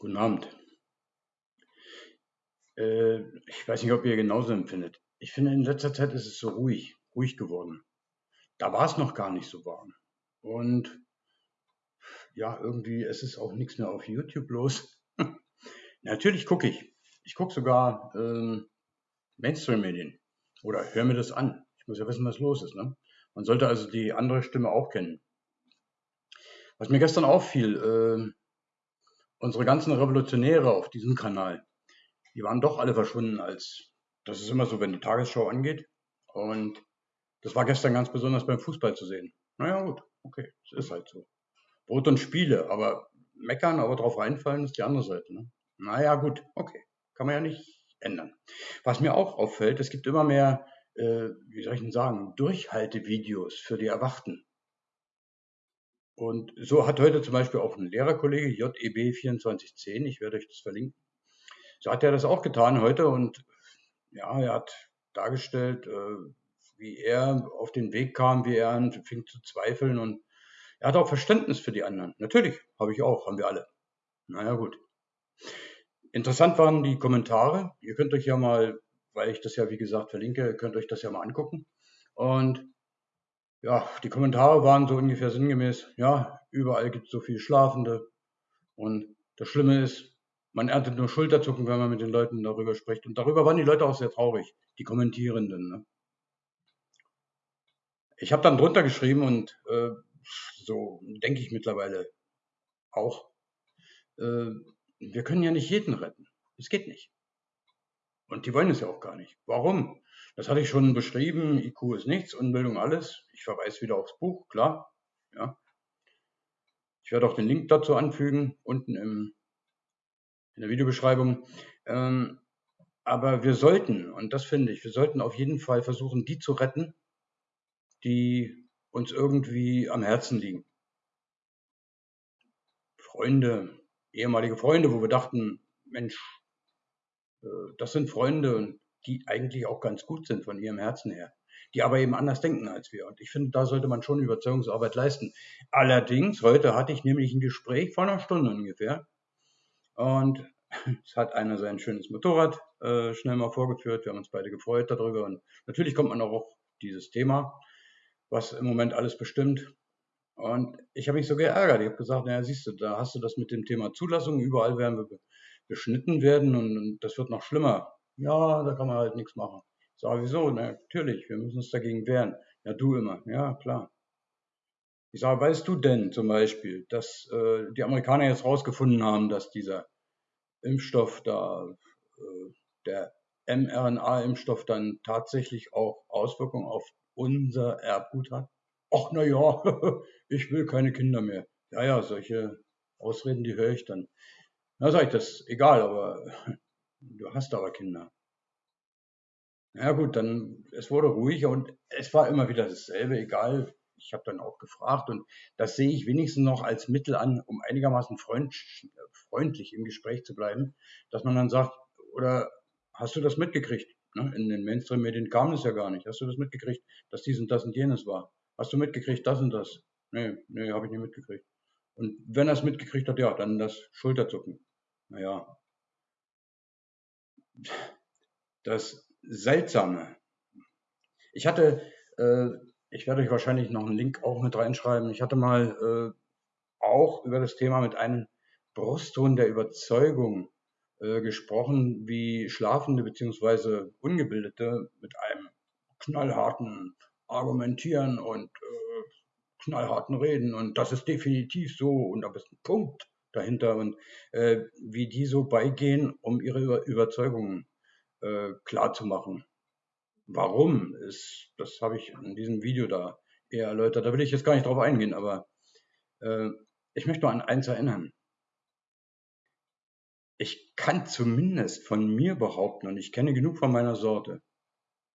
Guten Abend. Äh, ich weiß nicht, ob ihr genauso empfindet. Ich finde, in letzter Zeit ist es so ruhig, ruhig geworden. Da war es noch gar nicht so warm. Und ja, irgendwie es ist auch nichts mehr auf YouTube los. Natürlich gucke ich. Ich gucke sogar ähm, Mainstream-Medien oder höre mir das an. Ich muss ja wissen, was los ist. Ne? Man sollte also die andere Stimme auch kennen. Was mir gestern auffiel, äh, unsere ganzen Revolutionäre auf diesem Kanal, die waren doch alle verschwunden, als das ist immer so, wenn die Tagesschau angeht. Und das war gestern ganz besonders beim Fußball zu sehen. Naja, gut, okay, es ist halt so. Brot und Spiele, aber meckern, aber drauf reinfallen ist die andere Seite. Ne? Naja, gut, okay, kann man ja nicht ändern. Was mir auch auffällt, es gibt immer mehr, äh, wie soll ich denn sagen, Durchhaltevideos für die Erwachten. Und so hat heute zum Beispiel auch ein Lehrerkollege, JEB2410, ich werde euch das verlinken, so hat er das auch getan heute und ja, er hat dargestellt, äh, wie er auf den Weg kam, wie er anfing zu zweifeln und er hat auch Verständnis für die anderen. Natürlich, habe ich auch, haben wir alle. Naja, gut. Interessant waren die Kommentare. Ihr könnt euch ja mal, weil ich das ja wie gesagt verlinke, könnt euch das ja mal angucken. Und ja, die Kommentare waren so ungefähr sinngemäß, ja, überall gibt es so viel Schlafende. Und das Schlimme ist, man erntet nur Schulterzucken, wenn man mit den Leuten darüber spricht. Und darüber waren die Leute auch sehr traurig, die Kommentierenden. Ne? Ich habe dann drunter geschrieben und äh, so denke ich mittlerweile auch, äh, wir können ja nicht jeden retten. Es geht nicht. Und die wollen es ja auch gar nicht. Warum? Das hatte ich schon beschrieben. IQ ist nichts, Unbildung alles. Ich verweise wieder aufs Buch, klar. Ja. Ich werde auch den Link dazu anfügen, unten im, in der Videobeschreibung. Ähm, aber wir sollten, und das finde ich, wir sollten auf jeden Fall versuchen, die zu retten, die uns irgendwie am Herzen liegen. Freunde, ehemalige Freunde, wo wir dachten, Mensch, das sind Freunde und die eigentlich auch ganz gut sind von ihrem Herzen her, die aber eben anders denken als wir. Und ich finde, da sollte man schon Überzeugungsarbeit leisten. Allerdings, heute hatte ich nämlich ein Gespräch von einer Stunde ungefähr und es hat einer sein schönes Motorrad äh, schnell mal vorgeführt. Wir haben uns beide gefreut darüber und natürlich kommt man auch auf dieses Thema, was im Moment alles bestimmt. Und ich habe mich so geärgert. Ich habe gesagt, naja, siehst du, da hast du das mit dem Thema Zulassung. Überall werden wir beschnitten werden und, und das wird noch schlimmer. Ja, da kann man halt nichts machen. Sag, wieso? Na, natürlich, wir müssen uns dagegen wehren. Ja, du immer. Ja, klar. Ich sage, weißt du denn zum Beispiel, dass äh, die Amerikaner jetzt rausgefunden haben, dass dieser Impfstoff da, äh, der mRNA-Impfstoff dann tatsächlich auch Auswirkungen auf unser Erbgut hat? Ach, na ja, ich will keine Kinder mehr. Ja, ja, solche Ausreden, die höre ich dann. Na, sag ich, das egal, aber Du hast aber Kinder. Ja gut, dann, es wurde ruhiger und es war immer wieder dasselbe, egal. Ich habe dann auch gefragt und das sehe ich wenigstens noch als Mittel an, um einigermaßen freund, freundlich im Gespräch zu bleiben, dass man dann sagt, oder hast du das mitgekriegt? Ne? In den Mainstream-Medien kam es ja gar nicht. Hast du das mitgekriegt, dass dies und das und jenes war? Hast du mitgekriegt, das und das? Nee, nee, habe ich nicht mitgekriegt. Und wenn er es mitgekriegt hat, ja, dann das Schulterzucken. Naja, das Seltsame. Ich hatte, äh, ich werde euch wahrscheinlich noch einen Link auch mit reinschreiben. Ich hatte mal äh, auch über das Thema mit einem Brustton der Überzeugung äh, gesprochen, wie Schlafende bzw. Ungebildete mit einem knallharten Argumentieren und äh, knallharten Reden und das ist definitiv so und da ist ein Punkt dahinter und äh, wie die so beigehen, um ihre Über Überzeugungen äh, klar zu machen. Warum ist, das habe ich in diesem Video da eher erläutert. Da will ich jetzt gar nicht drauf eingehen, aber äh, ich möchte nur an eins erinnern. Ich kann zumindest von mir behaupten, und ich kenne genug von meiner Sorte,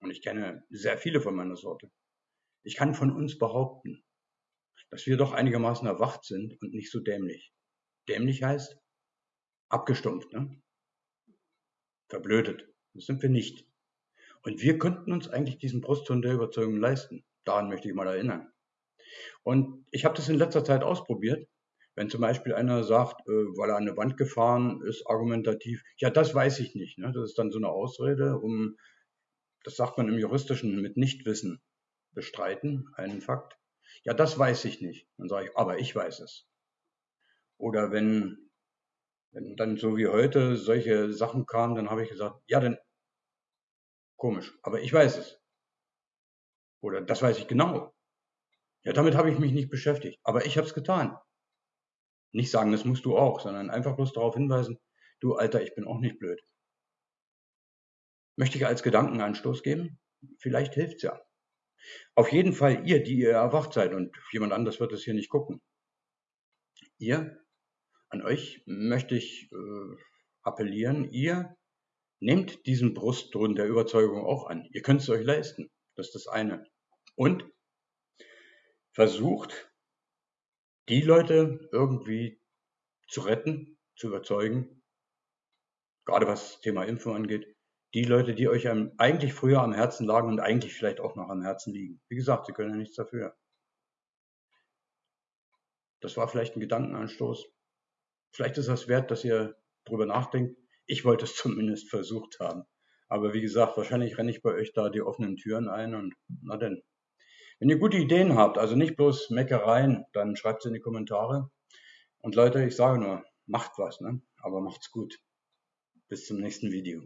und ich kenne sehr viele von meiner Sorte, ich kann von uns behaupten, dass wir doch einigermaßen erwacht sind und nicht so dämlich. Dämlich heißt abgestumpft, ne? verblödet. Das sind wir nicht. Und wir könnten uns eigentlich diesen Brustton der Überzeugung leisten. Daran möchte ich mal erinnern. Und ich habe das in letzter Zeit ausprobiert. Wenn zum Beispiel einer sagt, äh, weil er an eine Wand gefahren ist, argumentativ, ja, das weiß ich nicht. Ne? Das ist dann so eine Ausrede, um, das sagt man im Juristischen, mit Nichtwissen bestreiten, einen Fakt. Ja, das weiß ich nicht. Dann sage ich, aber ich weiß es. Oder wenn, wenn dann so wie heute solche Sachen kamen, dann habe ich gesagt, ja, dann komisch, aber ich weiß es. Oder das weiß ich genau. Ja, damit habe ich mich nicht beschäftigt, aber ich habe es getan. Nicht sagen, das musst du auch, sondern einfach bloß darauf hinweisen, du Alter, ich bin auch nicht blöd. Möchte ich als Gedankenanstoß geben? Vielleicht hilft's ja. Auf jeden Fall ihr, die ihr erwacht seid und jemand anders wird es hier nicht gucken. Ihr, an euch möchte ich äh, appellieren, ihr nehmt diesen Brustton der Überzeugung auch an. Ihr könnt es euch leisten. Das ist das eine. Und versucht die Leute irgendwie zu retten, zu überzeugen, gerade was das Thema Impfung angeht, die Leute, die euch eigentlich früher am Herzen lagen und eigentlich vielleicht auch noch am Herzen liegen. Wie gesagt, sie können ja nichts dafür. Das war vielleicht ein Gedankenanstoß. Vielleicht ist das wert, dass ihr drüber nachdenkt. Ich wollte es zumindest versucht haben. Aber wie gesagt, wahrscheinlich renne ich bei euch da die offenen Türen ein und na denn. Wenn ihr gute Ideen habt, also nicht bloß Meckereien, dann schreibt sie in die Kommentare. Und Leute, ich sage nur, macht was, ne? aber macht's gut. Bis zum nächsten Video.